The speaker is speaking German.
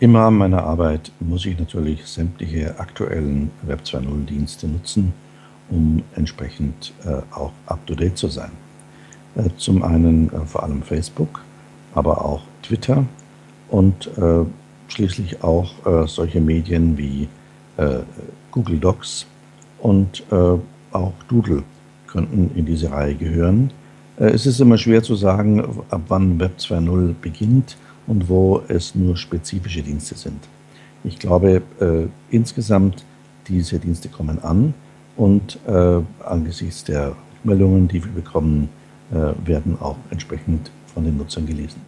Im Rahmen meiner Arbeit muss ich natürlich sämtliche aktuellen Web 2.0 Dienste nutzen, um entsprechend äh, auch up-to-date zu sein. Äh, zum einen äh, vor allem Facebook, aber auch Twitter und äh, schließlich auch äh, solche Medien wie äh, Google Docs und auch Doodle könnten in diese Reihe gehören. es ist immer schwer zu sagen, ab wann Web 2.0 beginnt und wo es nur spezifische Dienste sind. Ich glaube, äh, insgesamt diese Dienste kommen an und äh, angesichts der Meldungen, die wir bekommen, äh, werden auch entsprechend von den Nutzern gelesen.